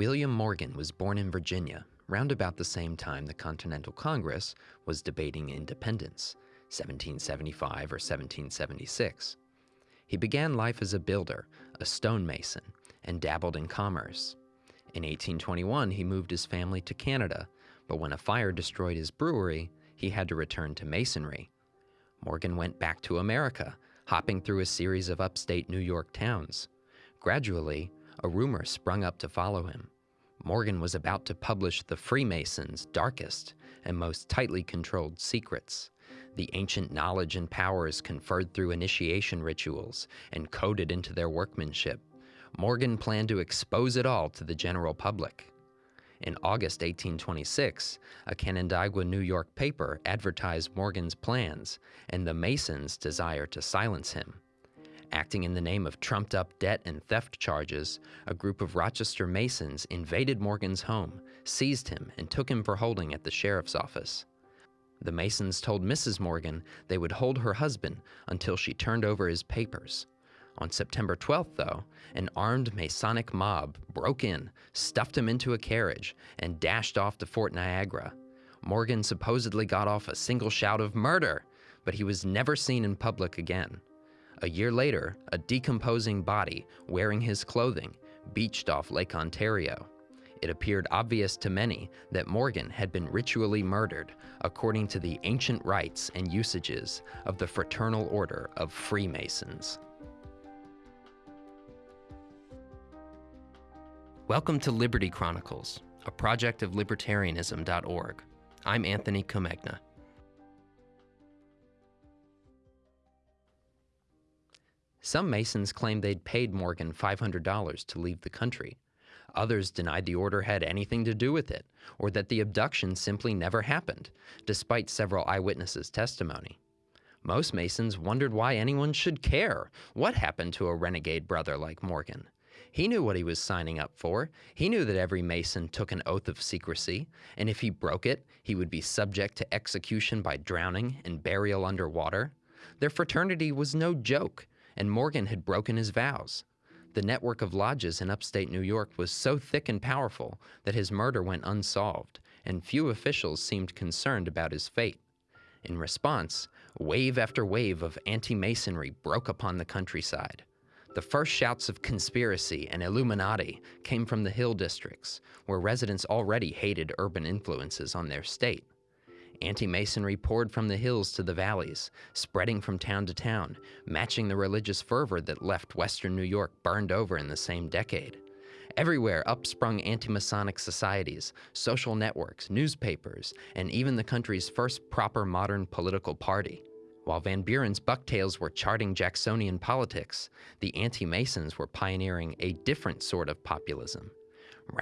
William Morgan was born in Virginia, round about the same time the Continental Congress was debating independence, 1775 or 1776. He began life as a builder, a stonemason, and dabbled in commerce. In 1821, he moved his family to Canada, but when a fire destroyed his brewery, he had to return to masonry. Morgan went back to America, hopping through a series of upstate New York towns. Gradually, a rumor sprung up to follow him. Morgan was about to publish the Freemasons' darkest and most tightly controlled secrets, the ancient knowledge and powers conferred through initiation rituals and coded into their workmanship. Morgan planned to expose it all to the general public. In August 1826, a Canandaigua, New York paper advertised Morgan's plans and the Masons' desire to silence him. Acting in the name of trumped up debt and theft charges, a group of Rochester Masons invaded Morgan's home, seized him, and took him for holding at the sheriff's office. The Masons told Mrs. Morgan they would hold her husband until she turned over his papers. On September 12th, though, an armed Masonic mob broke in, stuffed him into a carriage, and dashed off to Fort Niagara. Morgan supposedly got off a single shout of murder, but he was never seen in public again. A year later, a decomposing body, wearing his clothing, beached off Lake Ontario. It appeared obvious to many that Morgan had been ritually murdered according to the ancient rites and usages of the Fraternal Order of Freemasons. Welcome to Liberty Chronicles, a project of libertarianism.org. I'm Anthony Comegna. Some Masons claimed they'd paid Morgan $500 to leave the country. Others denied the order had anything to do with it, or that the abduction simply never happened, despite several eyewitnesses' testimony. Most Masons wondered why anyone should care what happened to a renegade brother like Morgan. He knew what he was signing up for. He knew that every Mason took an oath of secrecy, and if he broke it, he would be subject to execution by drowning and burial under water. Their fraternity was no joke, and Morgan had broken his vows. The network of lodges in upstate New York was so thick and powerful that his murder went unsolved, and few officials seemed concerned about his fate. In response, wave after wave of anti Masonry broke upon the countryside. The first shouts of conspiracy and Illuminati came from the Hill districts, where residents already hated urban influences on their state. Anti Masonry poured from the hills to the valleys, spreading from town to town, matching the religious fervor that left Western New York burned over in the same decade. Everywhere upsprung anti Masonic societies, social networks, newspapers, and even the country's first proper modern political party. While Van Buren's bucktails were charting Jacksonian politics, the anti Masons were pioneering a different sort of populism.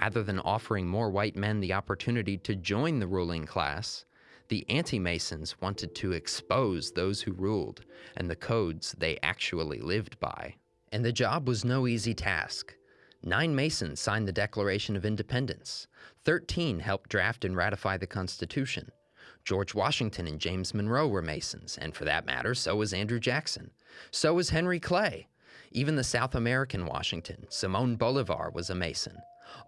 Rather than offering more white men the opportunity to join the ruling class, the anti-Masons wanted to expose those who ruled and the codes they actually lived by. And the job was no easy task. Nine Masons signed the Declaration of Independence. Thirteen helped draft and ratify the Constitution. George Washington and James Monroe were Masons, and for that matter, so was Andrew Jackson. So was Henry Clay. Even the South American Washington, Simon Bolivar, was a Mason.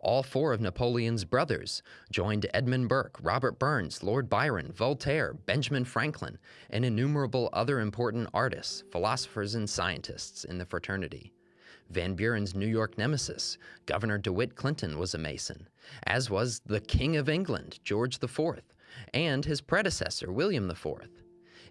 All four of Napoleon's brothers joined Edmund Burke, Robert Burns, Lord Byron, Voltaire, Benjamin Franklin, and innumerable other important artists, philosophers, and scientists in the fraternity. Van Buren's New York nemesis, Governor DeWitt Clinton, was a Mason, as was the King of England, George IV, and his predecessor, William IV.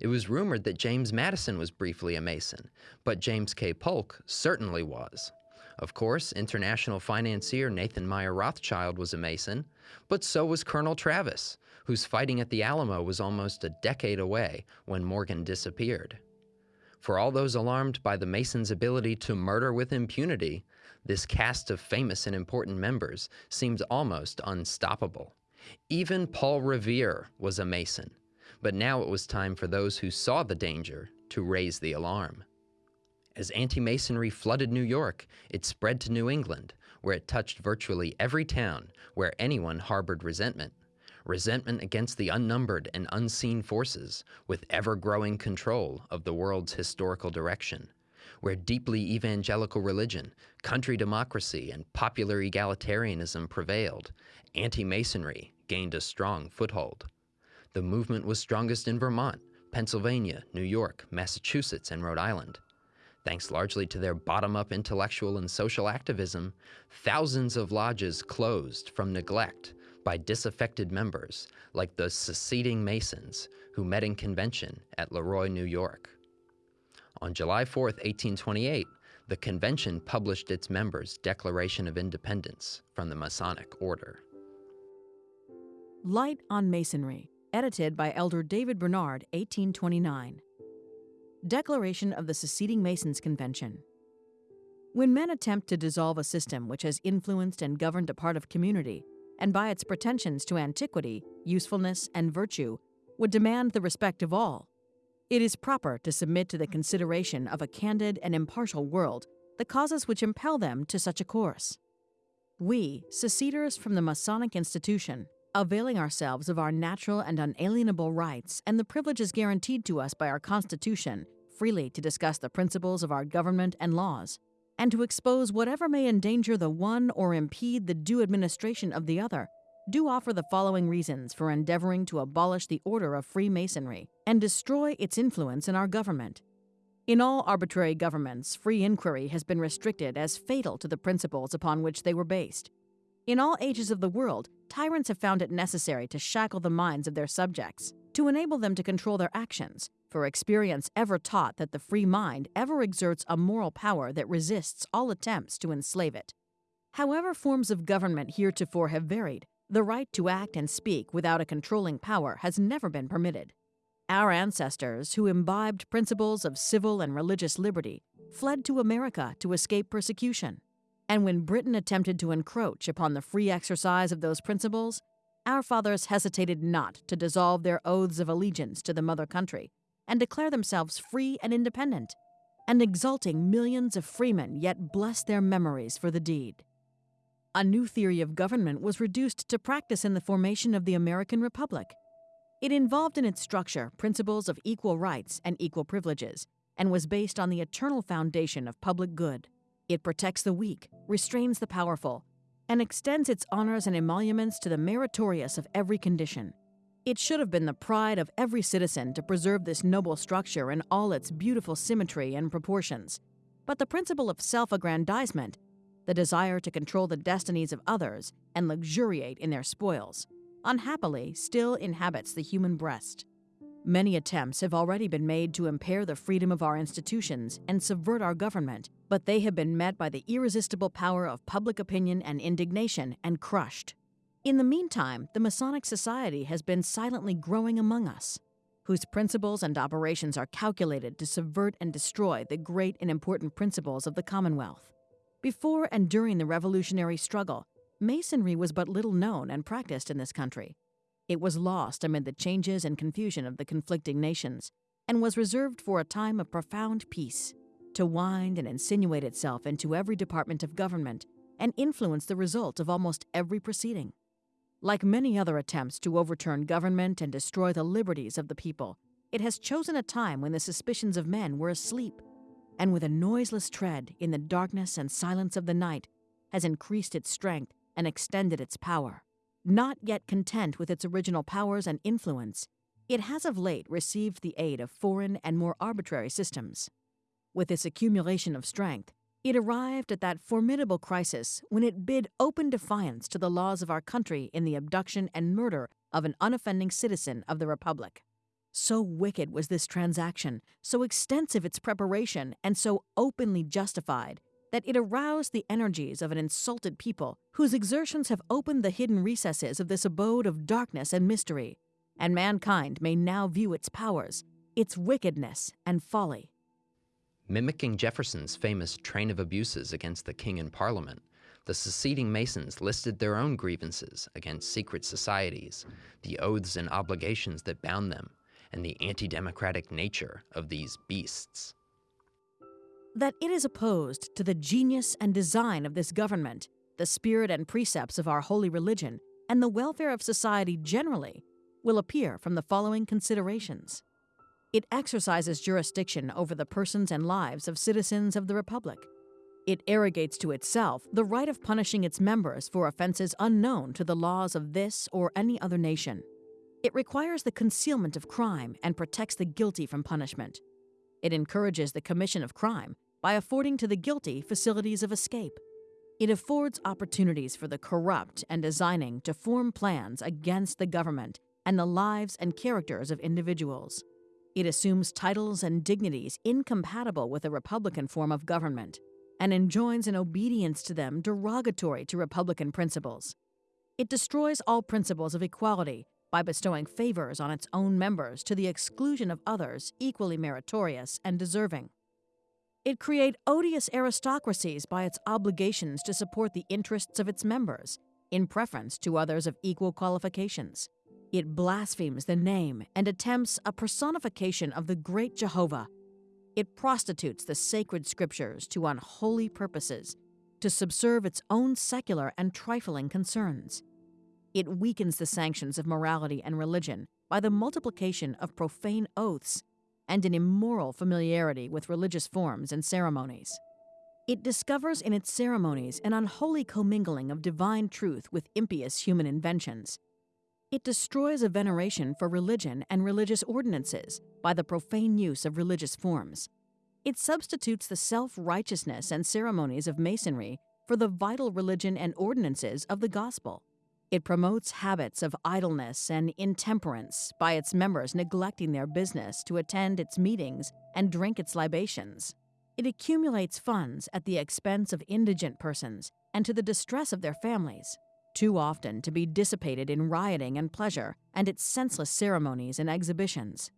It was rumored that James Madison was briefly a Mason, but James K. Polk certainly was. Of course, international financier Nathan Meyer Rothschild was a Mason, but so was Colonel Travis, whose fighting at the Alamo was almost a decade away when Morgan disappeared. For all those alarmed by the Masons' ability to murder with impunity, this cast of famous and important members seemed almost unstoppable. Even Paul Revere was a Mason, but now it was time for those who saw the danger to raise the alarm. As anti Masonry flooded New York, it spread to New England, where it touched virtually every town where anyone harbored resentment. Resentment against the unnumbered and unseen forces with ever growing control of the world's historical direction. where deeply evangelical religion, country democracy, and popular egalitarianism prevailed, anti Masonry gained a strong foothold. The movement was strongest in Vermont, Pennsylvania, New York, Massachusetts, and Rhode Island. Thanks largely to their bottom up intellectual and social activism, thousands of lodges closed from neglect by disaffected members like the seceding Masons who met in convention at Leroy, New York. On July 4, 1828, the convention published its members' Declaration of Independence from the Masonic Order. Light on Masonry, edited by Elder David Bernard, 1829. Declaration of the Seceding Masons Convention. When men attempt to dissolve a system which has influenced and governed a part of community, and by its pretensions to antiquity, usefulness, and virtue, would demand the respect of all, it is proper to submit to the consideration of a candid and impartial world the causes which impel them to such a course. We, seceders from the Masonic institution, availing ourselves of our natural and unalienable rights and the privileges guaranteed to us by our Constitution, freely to discuss the principles of our government and laws, and to expose whatever may endanger the one or impede the due administration of the other, do offer the following reasons for endeavoring to abolish the order of Freemasonry and destroy its influence in our government. In all arbitrary governments, free inquiry has been restricted as fatal to the principles upon which they were based. In all ages of the world, tyrants have found it necessary to shackle the minds of their subjects, to enable them to control their actions, for experience ever taught that the free mind ever exerts a moral power that resists all attempts to enslave it. However, forms of government heretofore have varied, the right to act and speak without a controlling power has never been permitted. Our ancestors, who imbibed principles of civil and religious liberty, fled to America to escape persecution. And when Britain attempted to encroach upon the free exercise of those principles, our fathers hesitated not to dissolve their oaths of allegiance to the mother country and declare themselves free and independent, and exulting millions of freemen yet bless their memories for the deed. A new theory of government was reduced to practice in the formation of the American Republic. It involved in its structure principles of equal rights and equal privileges, and was based on the eternal foundation of public good. It protects the weak, restrains the powerful, and extends its honors and emoluments to the meritorious of every condition. It should have been the pride of every citizen to preserve this noble structure in all its beautiful symmetry and proportions. But the principle of self aggrandizement, the desire to control the destinies of others and luxuriate in their spoils, unhappily still inhabits the human breast. Many attempts have already been made to impair the freedom of our institutions and subvert our government, but they have been met by the irresistible power of public opinion and indignation and crushed. In the meantime, the Masonic Society has been silently growing among us, whose principles and operations are calculated to subvert and destroy the great and important principles of the Commonwealth. Before and during the Revolutionary struggle, Masonry was but little known and practiced in this country. It was lost amid the changes and confusion of the conflicting nations, and was reserved for a time of profound peace, to wind and insinuate itself into every department of government and influence the result of almost every proceeding. Like many other attempts to overturn government and destroy the liberties of the people, it has chosen a time when the suspicions of men were asleep, and with a noiseless tread in the darkness and silence of the night, has increased its strength and extended its power. Not yet content with its original powers and influence, it has of late received the aid of foreign and more arbitrary systems. With this accumulation of strength, it arrived at that formidable crisis when it bid open defiance to the laws of our country in the abduction and murder of an unoffending citizen of the Republic. So wicked was this transaction, so extensive its preparation, and so openly justified that it aroused the energies of an insulted people whose exertions have opened the hidden recesses of this abode of darkness and mystery, and mankind may now view its powers, its wickedness, and folly. Mimicking Jefferson's famous train of abuses against the king and parliament, the seceding Masons listed their own grievances against secret societies, the oaths and obligations that bound them, and the anti democratic nature of these beasts that it is opposed to the genius and design of this government, the spirit and precepts of our holy religion, and the welfare of society generally, will appear from the following considerations. It exercises jurisdiction over the persons and lives of citizens of the Republic. It arrogates to itself the right of punishing its members for offenses unknown to the laws of this or any other nation. It requires the concealment of crime and protects the guilty from punishment. It encourages the commission of crime by affording to the guilty facilities of escape. It affords opportunities for the corrupt and designing to form plans against the government and the lives and characters of individuals. It assumes titles and dignities incompatible with a Republican form of government and enjoins an obedience to them derogatory to Republican principles. It destroys all principles of equality by bestowing favors on its own members to the exclusion of others equally meritorious and deserving. It create odious aristocracies by its obligations to support the interests of its members, in preference to others of equal qualifications. It blasphemes the name and attempts a personification of the great Jehovah. It prostitutes the sacred scriptures to unholy purposes, to subserve its own secular and trifling concerns. It weakens the sanctions of morality and religion by the multiplication of profane oaths and an immoral familiarity with religious forms and ceremonies. It discovers in its ceremonies an unholy commingling of divine truth with impious human inventions. It destroys a veneration for religion and religious ordinances by the profane use of religious forms. It substitutes the self righteousness and ceremonies of Masonry for the vital religion and ordinances of the gospel. It promotes habits of idleness and intemperance by its members neglecting their business to attend its meetings and drink its libations. It accumulates funds at the expense of indigent persons and to the distress of their families, too often to be dissipated in rioting and pleasure and its senseless ceremonies and exhibitions.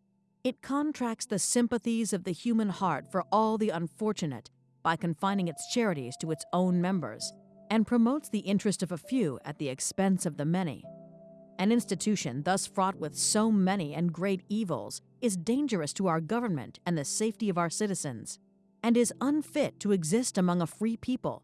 It contracts the sympathies of the human heart for all the unfortunate by confining its charities to its own members and promotes the interest of a few at the expense of the many. An institution thus fraught with so many and great evils is dangerous to our government and the safety of our citizens, and is unfit to exist among a free people.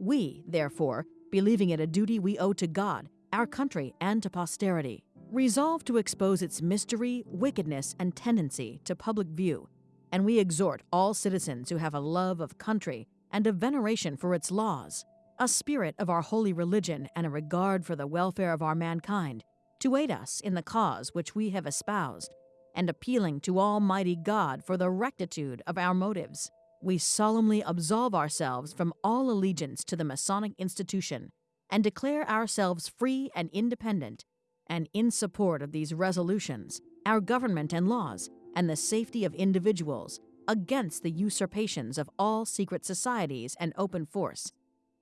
We, therefore, believing it a duty we owe to God, our country, and to posterity, resolve to expose its mystery, wickedness, and tendency to public view, and we exhort all citizens who have a love of country and a veneration for its laws a spirit of our holy religion and a regard for the welfare of our mankind, to aid us in the cause which we have espoused, and appealing to Almighty God for the rectitude of our motives, we solemnly absolve ourselves from all allegiance to the Masonic institution and declare ourselves free and independent, and in support of these resolutions, our government and laws, and the safety of individuals, against the usurpations of all secret societies and open force,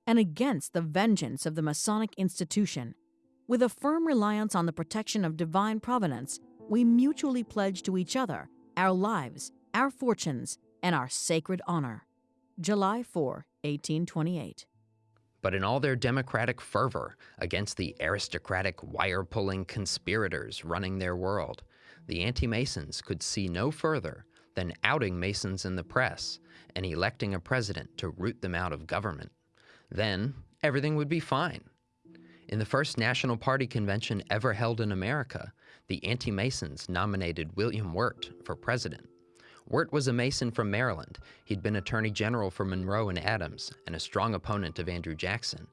and against the vengeance of the Masonic institution. With a firm reliance on the protection of divine providence, we mutually pledge to each other our lives, our fortunes, and our sacred honor. July 4, 1828. But in all their democratic fervor against the aristocratic wire pulling conspirators running their world, the anti Masons could see no further than outing Masons in the press and electing a president to root them out of government. Then everything would be fine. In the first National Party convention ever held in America, the anti Masons nominated William Wirt for president. Wirt was a Mason from Maryland. He'd been Attorney General for Monroe and Adams and a strong opponent of Andrew Jackson.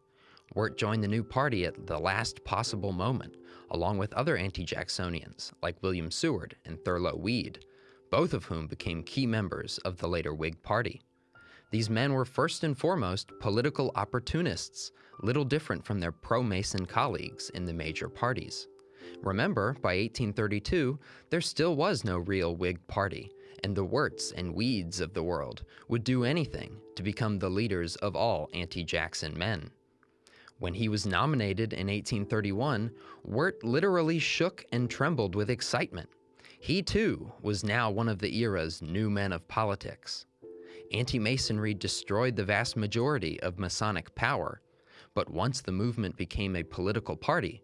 Wirt joined the new party at the last possible moment, along with other anti Jacksonians like William Seward and Thurlow Weed, both of whom became key members of the later Whig Party. These men were first and foremost political opportunists, little different from their pro Mason colleagues in the major parties. Remember, by 1832, there still was no real Whig party, and the Wirts and Weeds of the world would do anything to become the leaders of all anti Jackson men. When he was nominated in 1831, Wirt literally shook and trembled with excitement. He too was now one of the era's new men of politics anti Masonry destroyed the vast majority of Masonic power, but once the movement became a political party,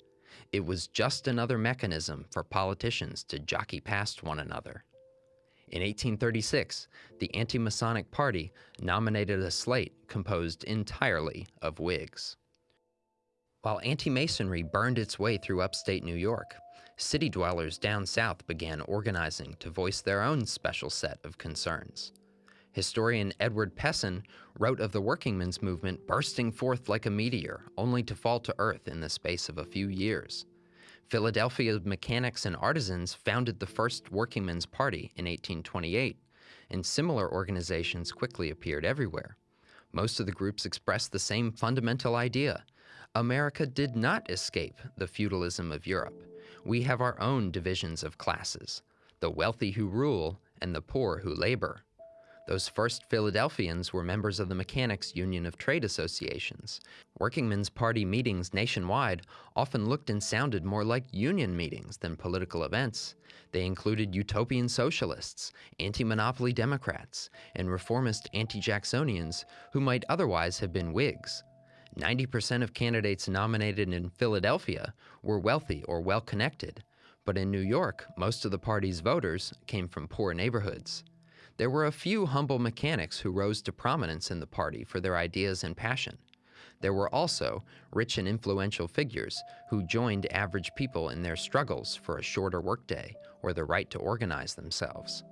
it was just another mechanism for politicians to jockey past one another. In 1836, the Anti Masonic Party nominated a slate composed entirely of Whigs. While anti Masonry burned its way through upstate New York, city dwellers down south began organizing to voice their own special set of concerns. Historian Edward Pessen wrote of the workingmen's movement bursting forth like a meteor, only to fall to earth in the space of a few years. Philadelphia mechanics and artisans founded the first Workingmen's Party in 1828, and similar organizations quickly appeared everywhere. Most of the groups expressed the same fundamental idea. America did not escape the feudalism of Europe. We have our own divisions of classes, the wealthy who rule and the poor who labor. Those first Philadelphians were members of the Mechanics' Union of Trade Associations. Workingmen's Party meetings nationwide often looked and sounded more like union meetings than political events. They included utopian socialists, anti-monopoly Democrats, and reformist anti-Jacksonians who might otherwise have been Whigs. 90% of candidates nominated in Philadelphia were wealthy or well-connected, but in New York, most of the party's voters came from poor neighborhoods. There were a few humble mechanics who rose to prominence in the party for their ideas and passion. There were also rich and influential figures who joined average people in their struggles for a shorter workday or the right to organize themselves.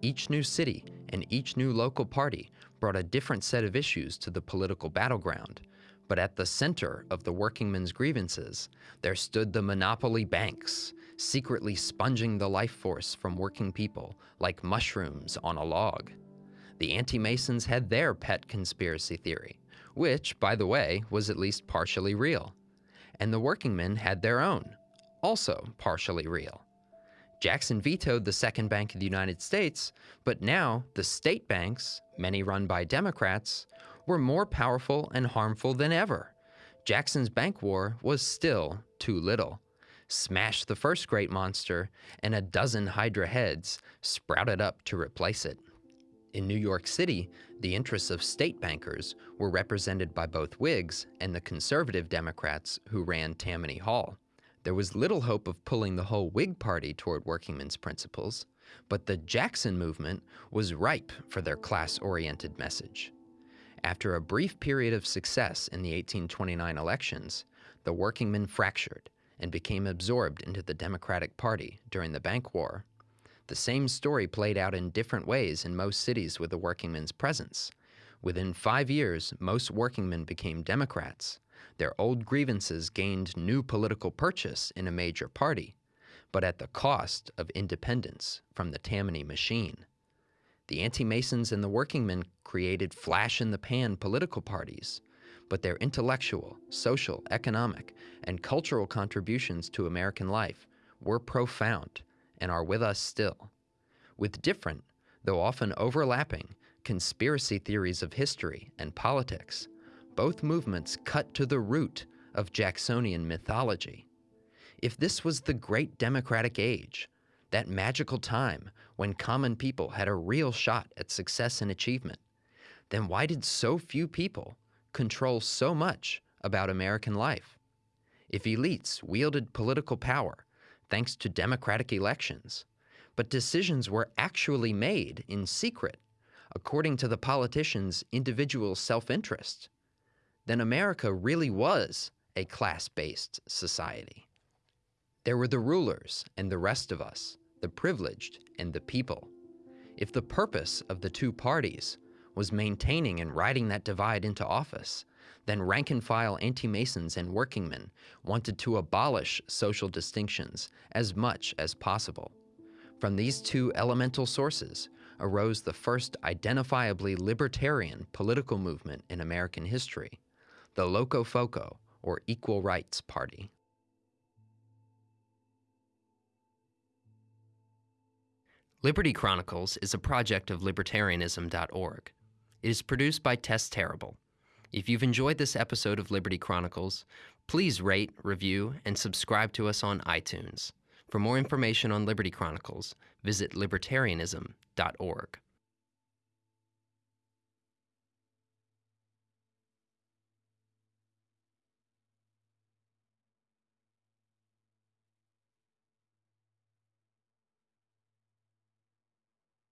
Each new city and each new local party brought a different set of issues to the political battleground, but at the center of the workingmen's grievances, there stood the monopoly banks, secretly sponging the life force from working people like mushrooms on a log. The anti-Masons had their pet conspiracy theory, which, by the way, was at least partially real. And the workingmen had their own, also partially real. Jackson vetoed the second bank of the United States, but now the state banks, many run by Democrats, were more powerful and harmful than ever. Jackson's bank war was still too little smashed the first great monster, and a dozen Hydra heads sprouted up to replace it. In New York City, the interests of state bankers were represented by both Whigs and the conservative Democrats who ran Tammany Hall. There was little hope of pulling the whole Whig Party toward workingmen's principles, but the Jackson movement was ripe for their class-oriented message. After a brief period of success in the 1829 elections, the workingmen fractured and became absorbed into the Democratic Party during the Bank War. The same story played out in different ways in most cities with the workingmen's presence. Within five years, most workingmen became Democrats. Their old grievances gained new political purchase in a major party, but at the cost of independence from the Tammany machine. The anti-Masons and the workingmen created flash-in-the-pan political parties, but their intellectual, social, economic, and cultural contributions to American life were profound and are with us still. With different, though often overlapping, conspiracy theories of history and politics, both movements cut to the root of Jacksonian mythology. If this was the great democratic age, that magical time when common people had a real shot at success and achievement, then why did so few people control so much about American life. If elites wielded political power thanks to democratic elections, but decisions were actually made in secret according to the politicians' individual self-interest, then America really was a class-based society. There were the rulers and the rest of us, the privileged and the people. If the purpose of the two parties was maintaining and riding that divide into office, then rank and file anti-Masons and workingmen wanted to abolish social distinctions as much as possible. From these two elemental sources arose the first identifiably libertarian political movement in American history, the Locofoco, or Equal Rights Party. Liberty Chronicles is a project of libertarianism.org. It is produced by Tess Terrible. If you've enjoyed this episode of Liberty Chronicles, please rate, review, and subscribe to us on iTunes. For more information on Liberty Chronicles, visit libertarianism.org.